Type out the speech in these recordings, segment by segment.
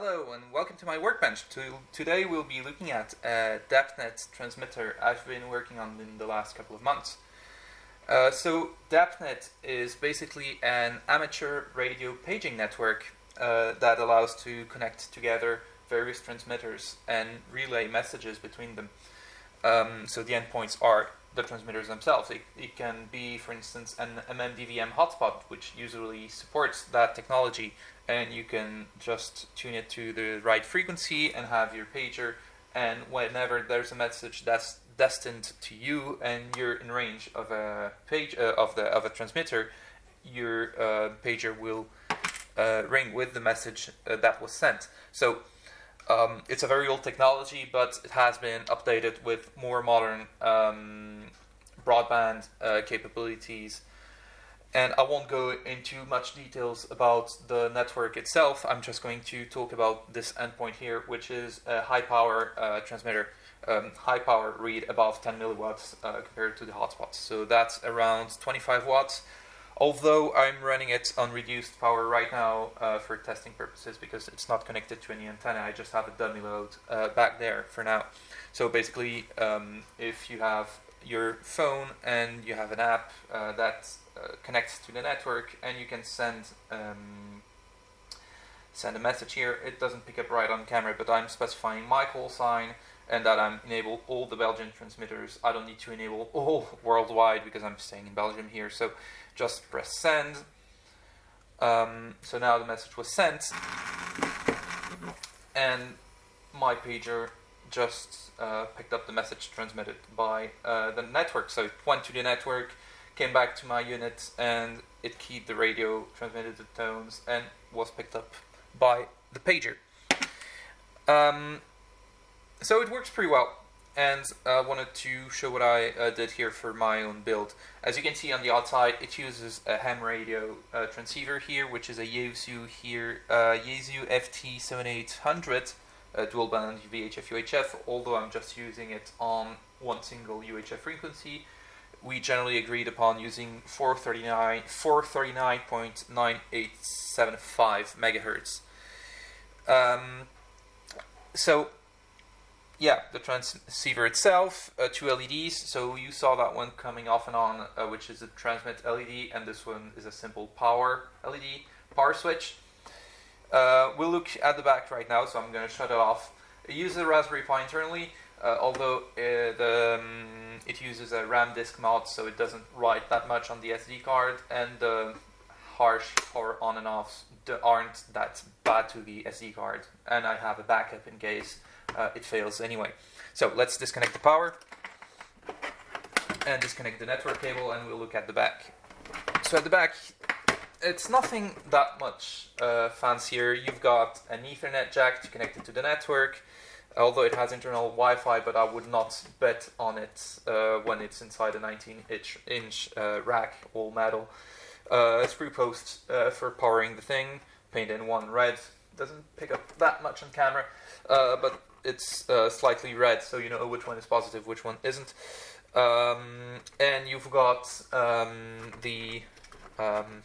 Hello and welcome to my workbench. To, today we'll be looking at a DAPNET transmitter I've been working on in the last couple of months. Uh, so DAPNET is basically an amateur radio paging network uh, that allows to connect together various transmitters and relay messages between them. Um, so the endpoints are the transmitters themselves. It, it, can be, for instance, an MMDVM hotspot, which usually supports that technology, and you can just tune it to the right frequency and have your pager. And whenever there's a message that's destined to you and you're in range of a page uh, of the of a transmitter, your uh, pager will uh, ring with the message uh, that was sent. So um, it's a very old technology, but it has been updated with more modern um, broadband uh, capabilities. And I won't go into much details about the network itself. I'm just going to talk about this endpoint here, which is a high power uh, transmitter, um, high power read above 10 milliwatts uh, compared to the hotspots. So that's around 25 watts although I'm running it on reduced power right now uh, for testing purposes because it's not connected to any antenna, I just have a dummy load uh, back there for now. So basically, um, if you have your phone and you have an app uh, that uh, connects to the network and you can send um, send a message here, it doesn't pick up right on camera, but I'm specifying my call sign and that I'm enable all the Belgian transmitters. I don't need to enable all worldwide because I'm staying in Belgium here. So just press send. Um, so now the message was sent and my pager just uh, picked up the message transmitted by uh, the network. So it went to the network, came back to my unit, and it keyed the radio, transmitted the tones, and was picked up by the pager. Um, so it works pretty well and I uh, wanted to show what I uh, did here for my own build. As you can see on the outside, it uses a ham radio uh, transceiver here, which is a Yaesu here, uh, Yaesu FT7800 uh, dual band VHF UHF, although I'm just using it on one single UHF frequency. We generally agreed upon using 439, 439.9875 megahertz. Um, so yeah, the transceiver itself, uh, two LEDs. So you saw that one coming off and on, uh, which is a transmit LED, and this one is a simple power LED, power switch. Uh, we'll look at the back right now, so I'm going to shut it off. It uses Raspberry Pi internally, uh, although it, uh, um, it uses a RAM disk mod, so it doesn't write that much on the SD card, and the harsh power on and offs aren't that bad to the SD card, and I have a backup in case uh, it fails anyway. So let's disconnect the power and disconnect the network cable and we'll look at the back. So at the back, it's nothing that much uh, fancier. You've got an Ethernet jack to connect it to the network, although it has internal Wi-Fi, but I would not bet on it uh, when it's inside a 19-inch inch, uh, rack, all metal. Uh, screw post uh, for powering the thing, painted in one red. Doesn't pick up that much on camera, uh, but it's uh, slightly red, so you know which one is positive, which one isn't. Um, and you've got um, the um,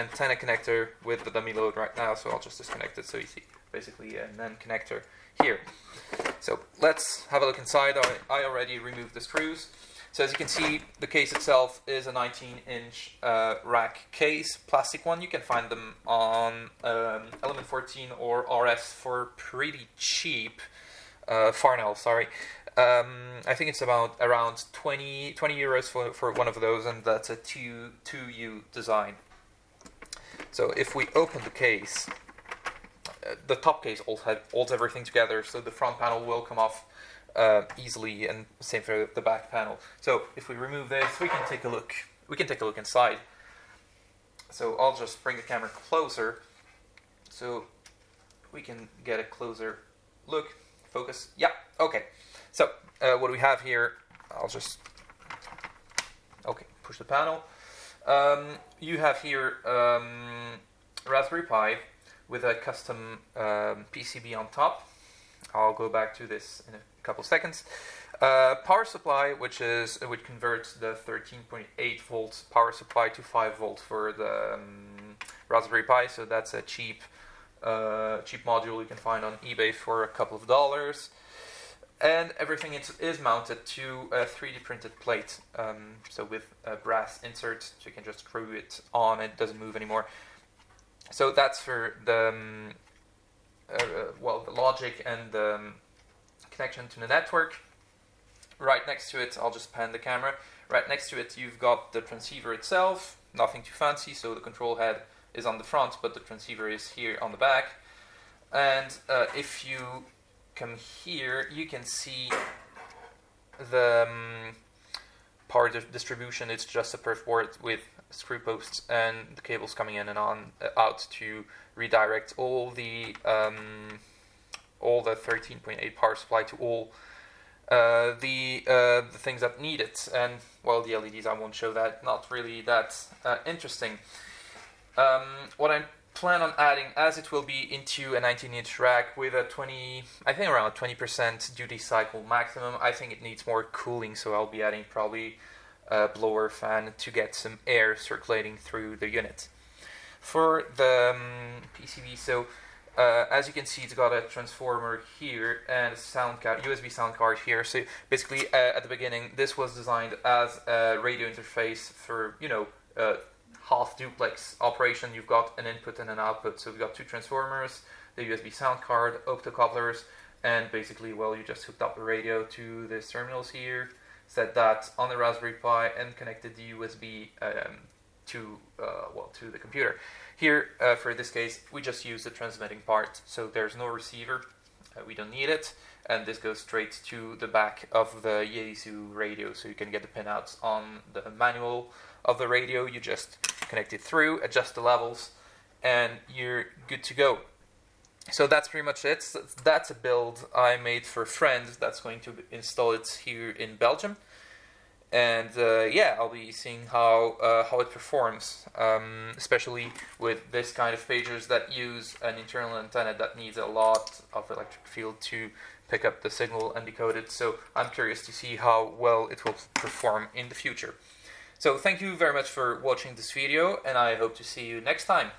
antenna connector with the dummy load right now, so I'll just disconnect it so you see basically a NAND connector here. So let's have a look inside. I, I already removed the screws. So as you can see, the case itself is a 19-inch uh, rack case, plastic one. You can find them on um, Element 14 or RS for pretty cheap uh, Farnell, sorry. Um, I think it's about around 20, 20 euros for, for one of those, and that's a 2, 2U design. So if we open the case, uh, the top case holds, holds everything together, so the front panel will come off uh, easily, and same for the back panel. So if we remove this, we can take a look. We can take a look inside. So I'll just bring the camera closer, so we can get a closer look. Focus. Yeah. Okay. So uh, what we have here? I'll just okay push the panel. Um, you have here um, Raspberry Pi with a custom um, PCB on top. I'll go back to this in a couple seconds. Uh, power supply, which is which converts the 13.8 volts power supply to 5 volts for the um, Raspberry Pi. So that's a cheap uh, cheap module you can find on eBay for a couple of dollars. And everything is, is mounted to a 3D printed plate, um, so with a brass insert, so you can just screw it on, it doesn't move anymore. So that's for the um, uh, well the logic and the um, connection to the network. Right next to it, I'll just pan the camera. Right next to it, you've got the transceiver itself, nothing too fancy, so the control head is on the front, but the transceiver is here on the back. And uh, if you come here, you can see the um, power di distribution. It's just a perf board with screw posts and the cables coming in and on uh, out to redirect all the um, all the 13.8 power supply to all uh, the uh, the things that need it. And well, the LEDs I won't show that. Not really that uh, interesting. Um, what I plan on adding, as it will be into a 19-inch rack with a 20, I think around 20% duty cycle maximum. I think it needs more cooling, so I'll be adding probably a blower fan to get some air circulating through the unit. For the um, PCB, so uh, as you can see, it's got a transformer here and a sound card, USB sound card here. So basically, uh, at the beginning, this was designed as a radio interface for you know uh, half duplex operation. You've got an input and an output. So we've got two transformers, the USB sound card, optocouplers, and basically, well, you just hooked up the radio to these terminals here, set that on the Raspberry Pi, and connected the USB um, to uh, well to the computer. Here, uh, for this case, we just use the transmitting part, so there's no receiver, uh, we don't need it, and this goes straight to the back of the Yaesu radio, so you can get the pinouts on the manual of the radio, you just connect it through, adjust the levels, and you're good to go. So that's pretty much it. That's a build I made for friends that's going to install it here in Belgium and uh, yeah, I'll be seeing how uh, how it performs, um, especially with this kind of pagers that use an internal antenna that needs a lot of electric field to pick up the signal and decode it. So I'm curious to see how well it will perform in the future. So thank you very much for watching this video, and I hope to see you next time.